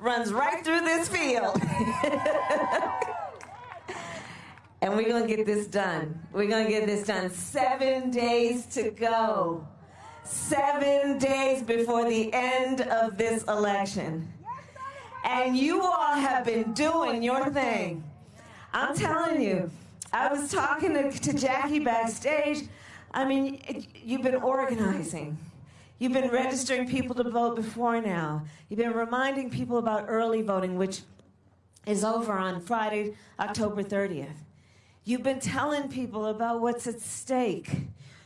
runs right through this field. and we're going to get this done. We're going to get this done. Seven days to go. Seven days before the end of this election. And you all have been doing your thing. I'm telling you, I was talking to, to Jackie backstage. I mean, you've been organizing. You've been registering people to vote before now. You've been reminding people about early voting, which is over on Friday, October 30th. You've been telling people about what's at stake.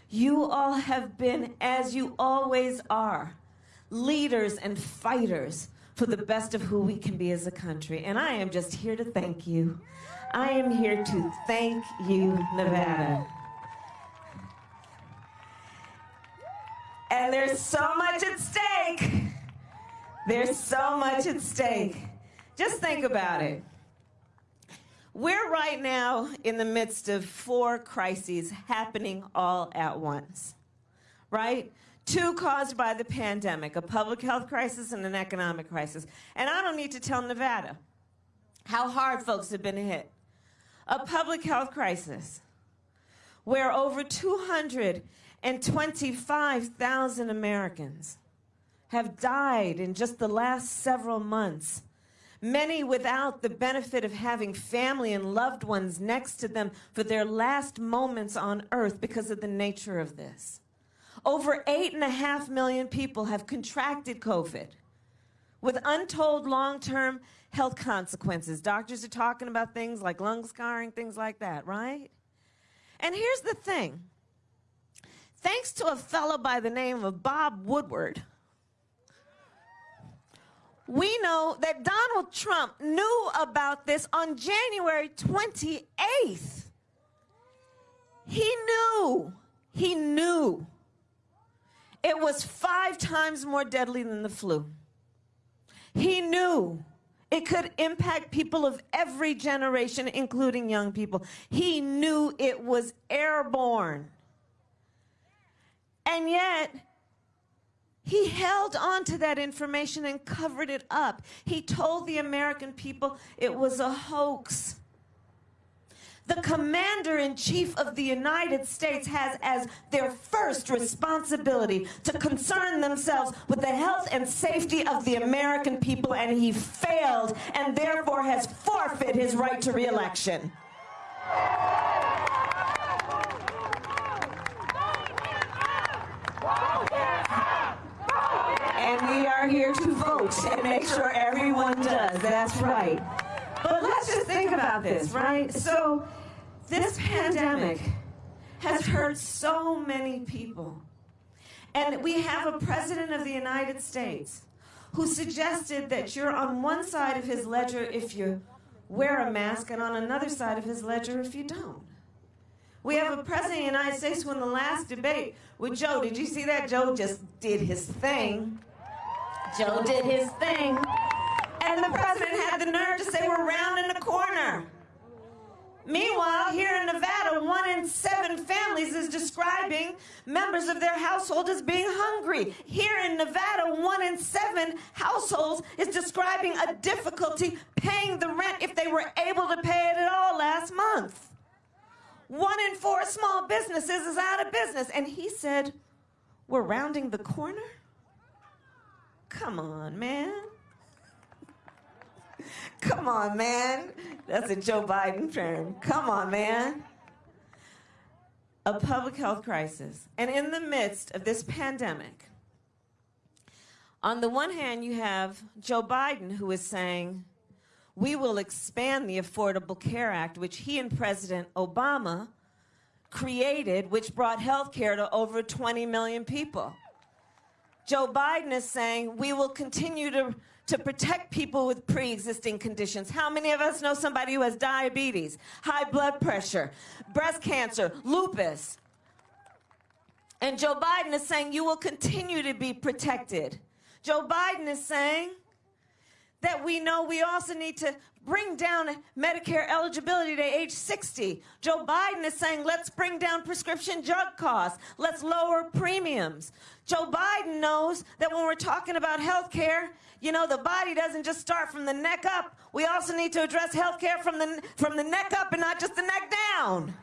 You all have been, as you always are, leaders and fighters for the best of who we can be as a country. And I am just here to thank you. I am here to thank you, Nevada. And there's so much at stake. There's so much at stake. Just think about it. We're right now in the midst of four crises happening all at once, right? Two caused by the pandemic, a public health crisis and an economic crisis. And I don't need to tell Nevada how hard folks have been hit. A public health crisis where over 225,000 Americans have died in just the last several months many without the benefit of having family and loved ones next to them for their last moments on earth because of the nature of this. Over eight and a half million people have contracted COVID with untold long term health consequences. Doctors are talking about things like lung scarring, things like that, right? And here's the thing thanks to a fellow by the name of Bob Woodward, we know that Donald Trump knew about this on January 28th. He knew, he knew it was five times more deadly than the flu. He knew it could impact people of every generation, including young people. He knew it was airborne. And yet, he held on to that information and covered it up. He told the American people it was a hoax. The commander in chief of the United States has as their first responsibility to concern themselves with the health and safety of the American people, and he failed and therefore has forfeit his right to reelection. And we are here to vote and make sure everyone does. That's right. But let's just think about this, right? So, this pandemic has hurt so many people. And we have a president of the United States who suggested that you're on one side of his ledger if you wear a mask and on another side of his ledger if you don't. We have a president of the United States who in the last debate with Joe, did you see that? Joe just did his thing. Joe did his thing. And the president had the nerve to say we're rounding the corner. Meanwhile, here in Nevada, one in seven families is describing members of their household as being hungry. Here in Nevada, one in seven households is describing a difficulty paying the rent if they were able to pay it at all last month. One in four small businesses is out of business. And he said, We're rounding the corner? Come on, man. Come on, man. That's a Joe Biden term. Come on, man. A public health crisis. And in the midst of this pandemic, on the one hand, you have Joe Biden who is saying, we will expand the Affordable Care Act, which he and President Obama created, which brought health care to over 20 million people. Joe Biden is saying we will continue to, to protect people with pre existing conditions. How many of us know somebody who has diabetes, high blood pressure, breast cancer, lupus? And Joe Biden is saying you will continue to be protected. Joe Biden is saying that we know we also need to bring down Medicare eligibility to age 60. Joe Biden is saying, let's bring down prescription drug costs. Let's lower premiums. Joe Biden knows that when we're talking about health care, you know, the body doesn't just start from the neck up. We also need to address health care from the, from the neck up and not just the neck down.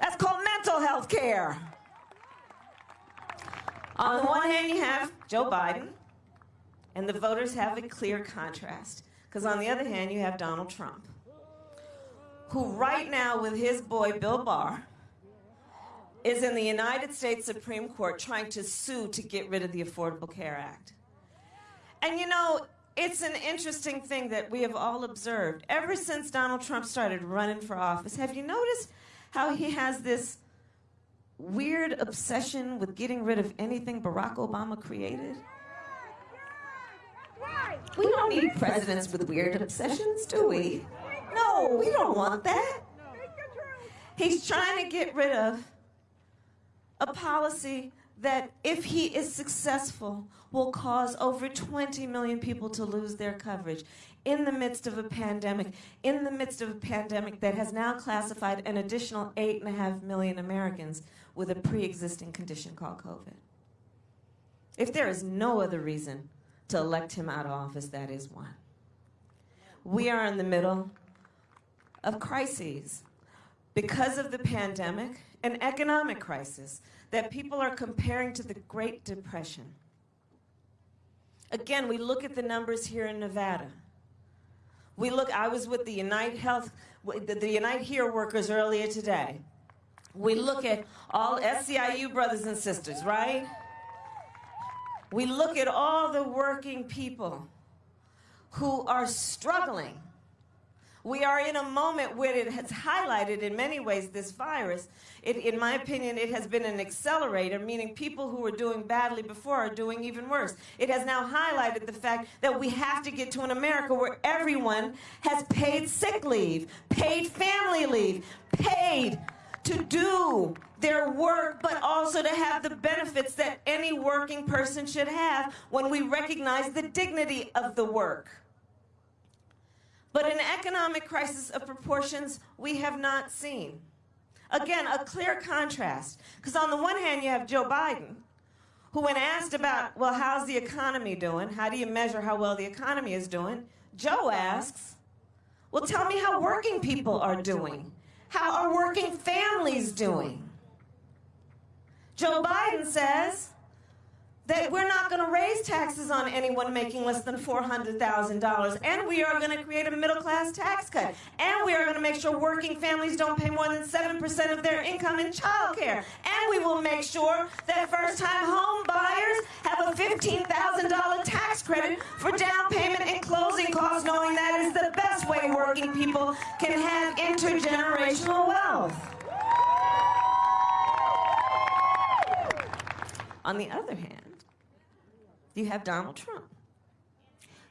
That's called mental health care. On the one hand, you have Joe Biden, and the voters have a clear contrast. Because on the other hand, you have Donald Trump, who right now, with his boy Bill Barr, is in the United States Supreme Court trying to sue to get rid of the Affordable Care Act. And you know, it's an interesting thing that we have all observed. Ever since Donald Trump started running for office, have you noticed how he has this weird obsession with getting rid of anything Barack Obama created? We don't need presidents with weird obsessions, do we? No, we don't want that. He's trying to get rid of a policy that, if he is successful, will cause over 20 million people to lose their coverage in the midst of a pandemic, in the midst of a pandemic that has now classified an additional 8.5 million Americans with a pre existing condition called COVID. If there is no other reason to elect him out of office, that is one. We are in the middle of crises because of the pandemic, an economic crisis that people are comparing to the Great Depression. Again, we look at the numbers here in Nevada. We look, I was with the Unite Health, the, the Unite Here workers earlier today. We look at all SEIU brothers and sisters, right? We look at all the working people who are struggling. We are in a moment where it has highlighted in many ways this virus. It, in my opinion, it has been an accelerator, meaning people who were doing badly before are doing even worse. It has now highlighted the fact that we have to get to an America where everyone has paid sick leave, paid family leave, paid to do their work, but also to have the benefits that any working person should have when we recognize the dignity of the work. But an economic crisis of proportions we have not seen. Again, a clear contrast. Because on the one hand, you have Joe Biden, who, when asked about, well, how's the economy doing? How do you measure how well the economy is doing? Joe asks, well, tell me how working people are doing. How are working families doing? Joe Biden says that we're not going to raise taxes on anyone making less than $400,000, and we are going to create a middle class tax cut, and we are going to make sure working families don't pay more than 7% of their income in child care, and we will make sure that first time home buyers have a $15,000 tax credit for down payment and closing costs, knowing that is the best way working people can have intergenerational wealth. On the other hand, you have Donald Trump,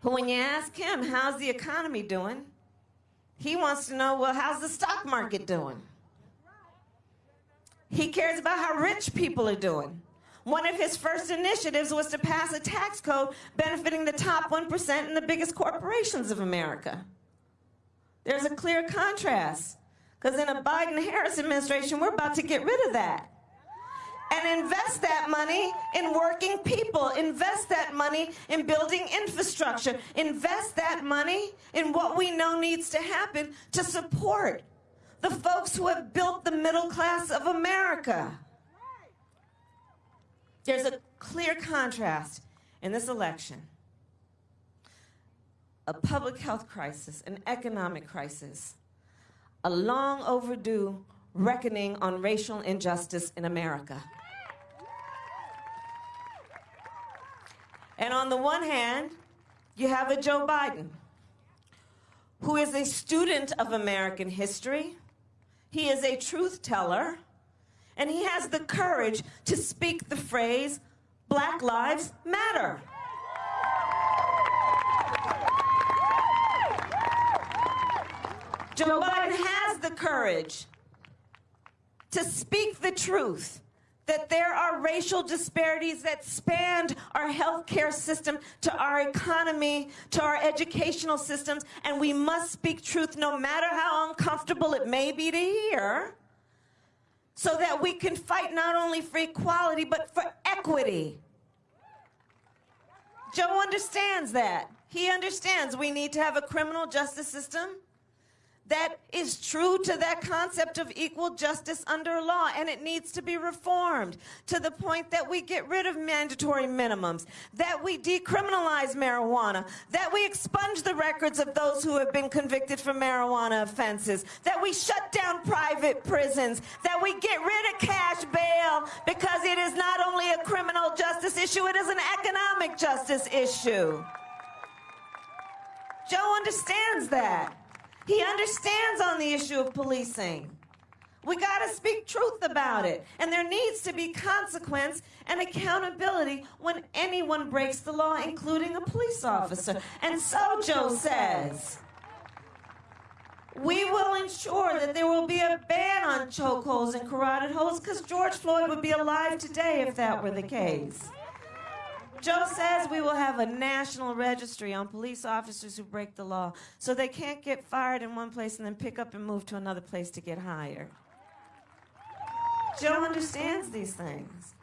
who, when you ask him, how's the economy doing, he wants to know, well, how's the stock market doing? He cares about how rich people are doing. One of his first initiatives was to pass a tax code benefiting the top 1% and the biggest corporations of America. There's a clear contrast, because in a Biden Harris administration, we're about to get rid of that and invest that money in working people. Invest that money in building infrastructure. Invest that money in what we know needs to happen to support the folks who have built the middle class of America. There's a clear contrast in this election. A public health crisis, an economic crisis, a long overdue reckoning on racial injustice in America. And on the one hand, you have a Joe Biden, who is a student of American history. He is a truth teller, and he has the courage to speak the phrase, Black Lives Matter. Joe Biden has the courage to speak the truth that there are racial disparities that span our healthcare system to our economy, to our educational systems, and we must speak truth no matter how uncomfortable it may be to hear, so that we can fight not only for equality, but for equity. Joe understands that. He understands we need to have a criminal justice system that is true to that concept of equal justice under law, and it needs to be reformed to the point that we get rid of mandatory minimums, that we decriminalize marijuana, that we expunge the records of those who have been convicted for marijuana offenses, that we shut down private prisons, that we get rid of cash bail because it is not only a criminal justice issue, it is an economic justice issue. Joe understands that. He understands on the issue of policing. We got to speak truth about it. And there needs to be consequence and accountability when anyone breaks the law, including a police officer. And so Joe says, we will ensure that there will be a ban on chokeholds and carotid holds because George Floyd would be alive today if that were the case. Joe says we will have a national registry on police officers who break the law so they can't get fired in one place and then pick up and move to another place to get hired. Joe understands these things.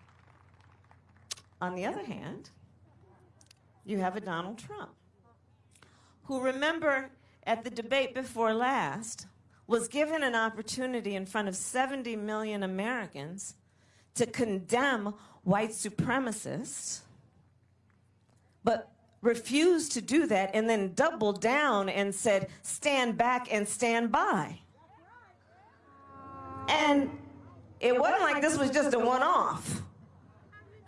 On the other hand, you have a Donald Trump who, remember, at the debate before last, was given an opportunity in front of 70 million Americans to condemn white supremacists but refused to do that and then doubled down and said, stand back and stand by. And it wasn't like this was just a one off.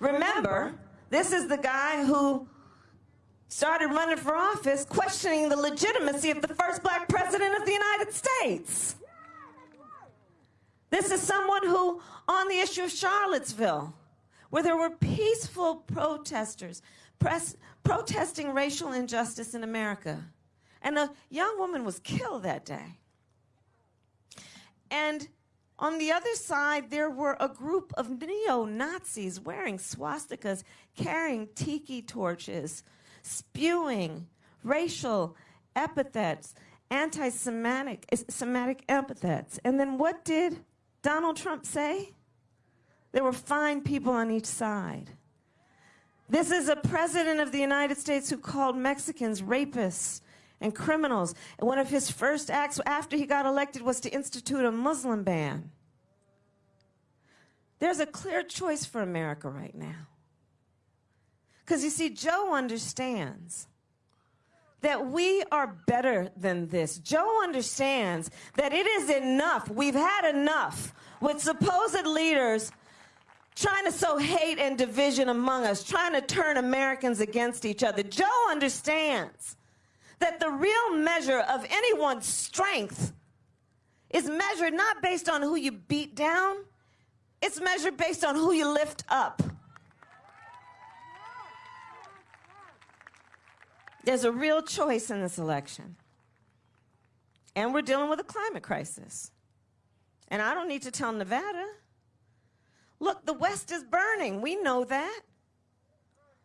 Remember, this is the guy who started running for office questioning the legitimacy of the first black president of the United States. This is someone who, on the issue of Charlottesville, where there were peaceful protesters press, protesting racial injustice in America. And a young woman was killed that day. And on the other side, there were a group of neo Nazis wearing swastikas, carrying tiki torches, spewing racial epithets, anti Semitic eh, Semitic epithets. And then what did Donald Trump say? There were fine people on each side. This is a president of the United States who called Mexicans rapists and criminals. And one of his first acts after he got elected was to institute a Muslim ban. There's a clear choice for America right now. Because you see, Joe understands that we are better than this. Joe understands that it is enough. We've had enough with supposed leaders trying to sow hate and division among us, trying to turn Americans against each other. Joe understands that the real measure of anyone's strength is measured not based on who you beat down, it's measured based on who you lift up. There's a real choice in this election. And we're dealing with a climate crisis. And I don't need to tell Nevada Look, the West is burning. We know that.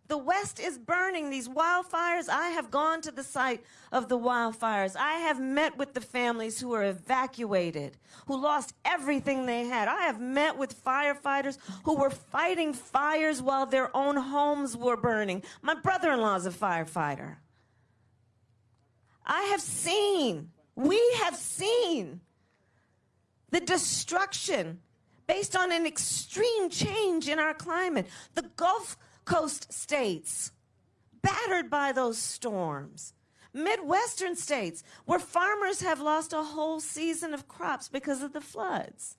The West is burning. These wildfires, I have gone to the site of the wildfires. I have met with the families who were evacuated, who lost everything they had. I have met with firefighters who were fighting fires while their own homes were burning. My brother in law is a firefighter. I have seen, we have seen the destruction based on an extreme change in our climate. The Gulf Coast states, battered by those storms. Midwestern states, where farmers have lost a whole season of crops because of the floods.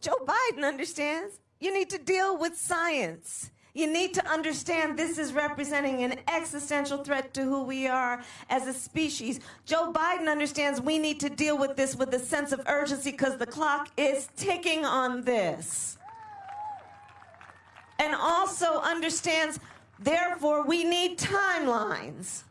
Joe Biden understands you need to deal with science. You need to understand this is representing an existential threat to who we are as a species. Joe Biden understands we need to deal with this with a sense of urgency because the clock is ticking on this. And also understands, therefore, we need timelines.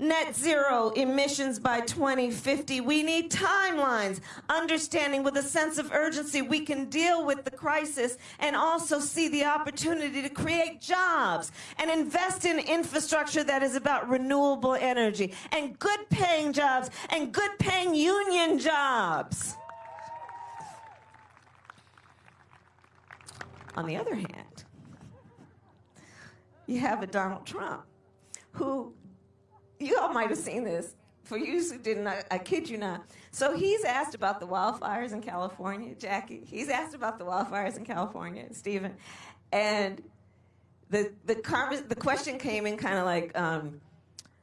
Net zero emissions by 2050. We need timelines, understanding with a sense of urgency we can deal with the crisis and also see the opportunity to create jobs and invest in infrastructure that is about renewable energy and good paying jobs and good paying union jobs. On the other hand, you have a Donald Trump who you all might have seen this. For you who didn't, I, I kid you not. So he's asked about the wildfires in California, Jackie. He's asked about the wildfires in California, Steven. And the, the, the question came in kind of like, um,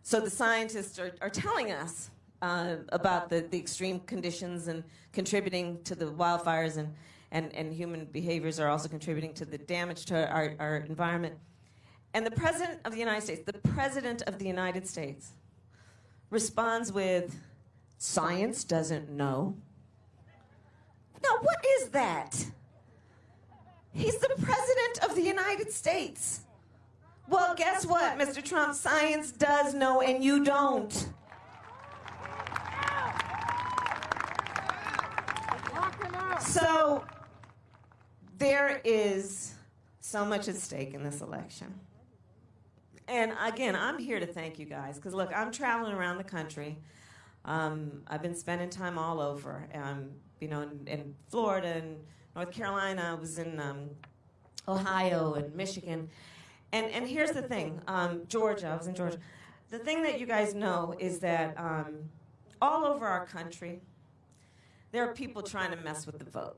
so the scientists are, are telling us uh, about the, the extreme conditions and contributing to the wildfires and, and, and human behaviors are also contributing to the damage to our, our environment. And the President of the United States, the President of the United States, responds with, Science doesn't know. Now, what is that? He's the President of the United States. Well, guess what, Mr. Trump? Science does know, and you don't. So, there is so much at stake in this election and again, I'm here to thank you guys because look, I'm traveling around the country. Um, I've been spending time all over, um, you know, in, in, Florida and North Carolina. I was in um, Ohio and Michigan. And, and here's the thing um, Georgia, I was in Georgia. The thing that you guys know is that um, all over our country, there are people trying to mess with the vote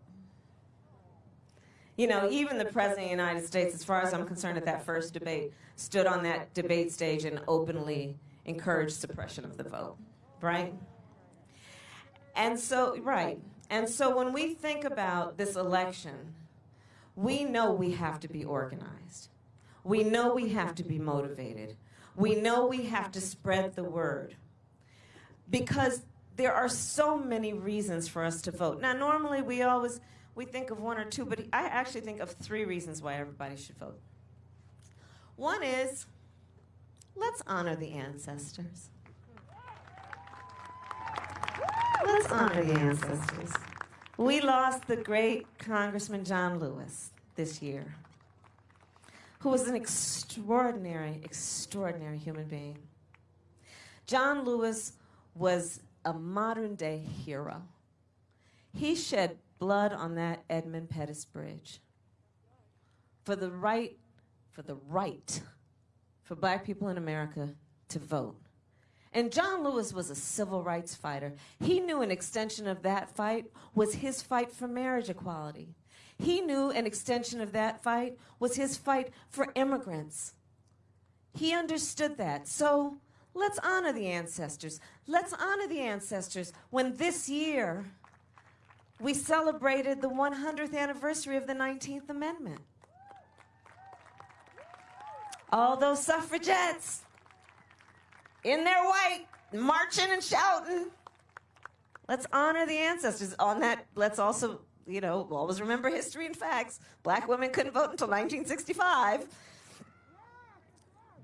you know, even the President of the United States, as far as I'm concerned, at that first debate, stood on that debate stage and openly encouraged suppression of the vote, right? And so, right. And so when we think about this election, we know we have to be organized. We know we have to be motivated. We know we have to spread the word. Because there are so many reasons for us to vote. Now, normally we always we think of one or two, but I actually think of three reasons why everybody should vote. One is let's honor the ancestors. Let's honor the ancestors. We lost the great Congressman John Lewis this year, who was an extraordinary, extraordinary human being. John Lewis was a modern day hero. He shed blood on that Edmund Pettus Bridge. For the right, for the right for black people in America to vote. And John Lewis was a civil rights fighter. He knew an extension of that fight was his fight for marriage equality. He knew an extension of that fight was his fight for immigrants. He understood that. So let's honor the ancestors. Let's honor the ancestors when this year we celebrated the 100th anniversary of the 19th Amendment. All those suffragettes in their white, marching and shouting. Let's honor the ancestors. On that, let's also, you know, always remember history and facts. Black women couldn't vote until 1965.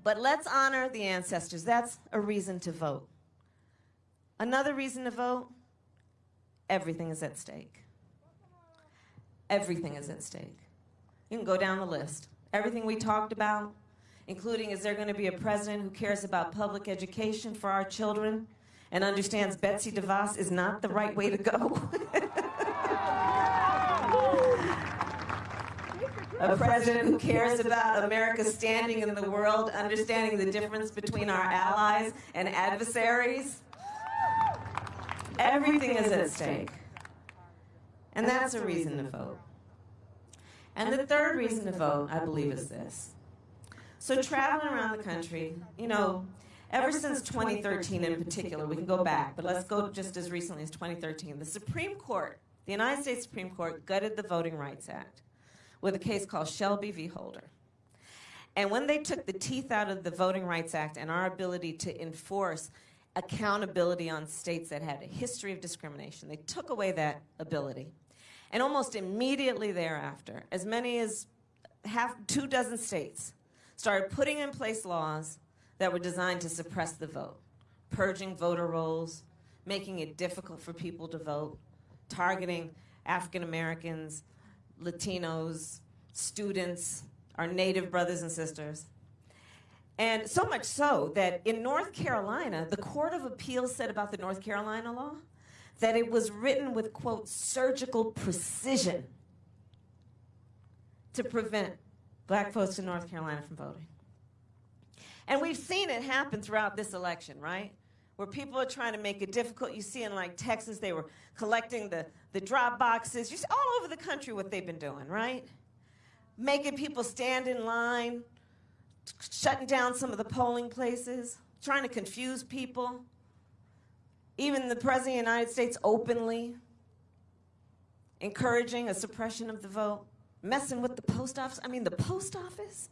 But let's honor the ancestors. That's a reason to vote. Another reason to vote everything is at stake. Everything is at stake. You can go down the list. Everything we talked about, including is there going to be a president who cares about public education for our children and understands Betsy DeVos is not the right way to go? a president who cares about America's standing in the world, understanding the difference between our allies and adversaries. Everything is at stake. And that's a reason to vote. And the third reason to vote, I believe, is this. So traveling around the country, you know, ever since 2013 in particular, we can go back, but let's go just as recently as 2013. The Supreme Court, the United States Supreme Court, gutted the Voting Rights Act with a case called Shelby v. Holder. And when they took the teeth out of the Voting Rights Act and our ability to enforce accountability on states that had a history of discrimination. They took away that ability. And almost immediately thereafter, as many as half, two dozen states started putting in place laws that were designed to suppress the vote. purging voter rolls, making it difficult for people to vote, targeting African Americans, Latinos, students, our native brothers and sisters. And so much so that in North Carolina, the Court of Appeals said about the North Carolina law that it was written with, quote, surgical precision to prevent black folks in North Carolina from voting. And we've seen it happen throughout this election, right? Where people are trying to make it difficult. You see in like Texas, they were collecting the, the drop boxes. You see all over the country what they've been doing, right? Making people stand in line, shutting down some of the polling places, trying to confuse people. Even the President of the United States openly encouraging a suppression of the vote, messing with the post office. I mean, the post office?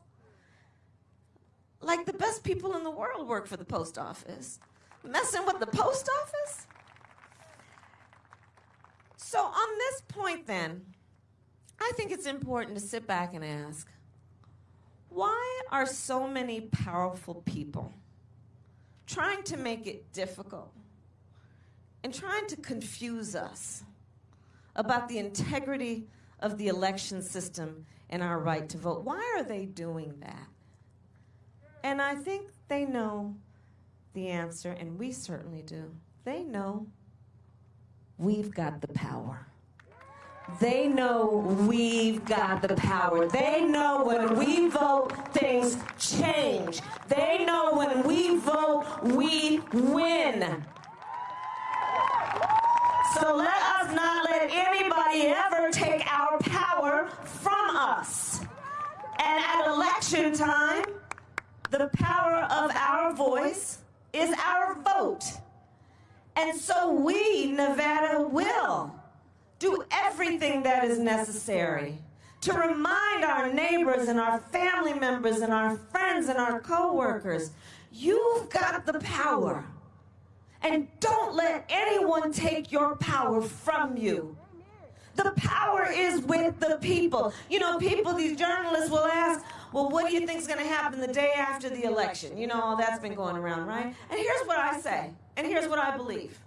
Like the best people in the world work for the post office. Messing with the post office? So, on this point, then, I think it's important to sit back and ask why are so many powerful people trying to make it difficult and trying to confuse us about the integrity of the election system and our right to vote? Why are they doing that? And I think they know the answer, and we certainly do. They know we've got the power. They know we've got the power. They know when we vote, things change. They know when we vote, we win. So let us not let anybody ever take our power from us. And at election time, the power of our voice is our vote. And so we, Nevada, will do everything that is necessary to remind our neighbors and our family members and our friends and our coworkers, you've got the power. And don't let anyone take your power from you. The power is with the people. You know, people, these journalists will ask, well, what do you think is going to happen the day after the election? You know, all that's been going around, right? And here's what I say, and here's what I believe.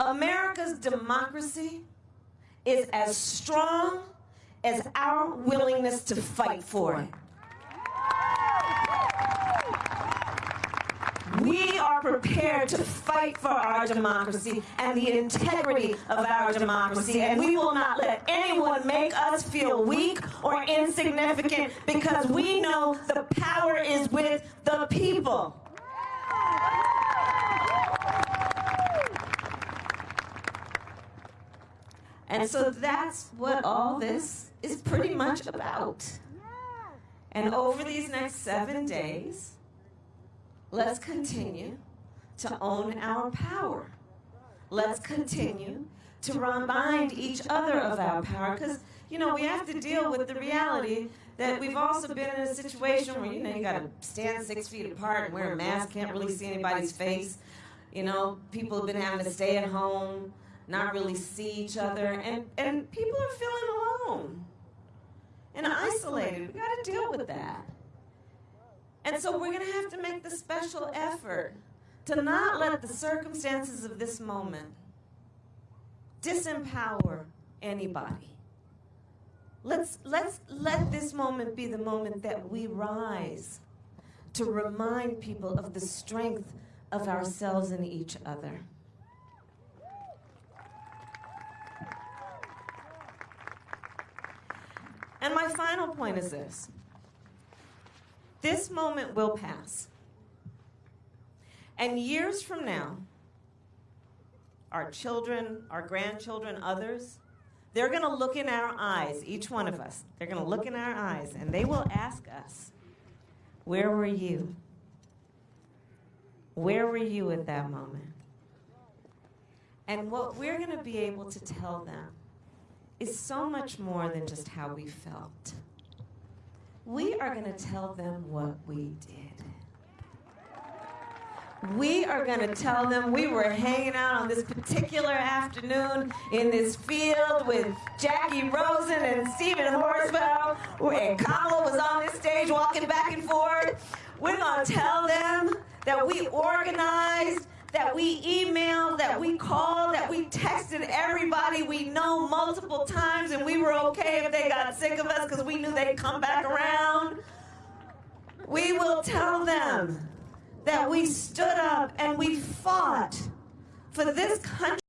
America's democracy is as strong as our willingness to fight for it. We are prepared to fight for our democracy and the integrity of our democracy, and we will not let anyone make us feel weak or insignificant because we know the power is with the people. And so that's what all this is pretty much about. And over these next seven days, let's continue to own our power. Let's continue to remind each other of our power because, you know, we have to deal with the reality that we've also been in a situation where, you know, you got to stand six feet apart and wear a mask, can't really see anybody's face. You know, people have been having to stay at home not really see each other, and, and people are feeling alone and isolated. We got to deal with that. And so we're going to have to make the special effort to not let the circumstances of this moment disempower anybody. Let's, let's let this moment be the moment that we rise to remind people of the strength of ourselves and each other. And my final point is this this moment will pass. And years from now, our children, our grandchildren, others, they're going to look in our eyes, each one of us. They're going to look in our eyes and they will ask us, Where were you? Where were you at that moment? And what we're going to be able to tell them is so much more than just how we felt. We are going to tell them what we did. We are going to tell them we were hanging out on this particular afternoon in this field with Jackie Rosen and Steven Horsford, and Kamala was on this stage walking back and forth. We're going to tell them that we organized, that we emailed, that we called, that we texted everybody we know multiple times, and we were okay if they got sick of us because we knew they'd come back around. We will tell them that we stood up and we fought for this country.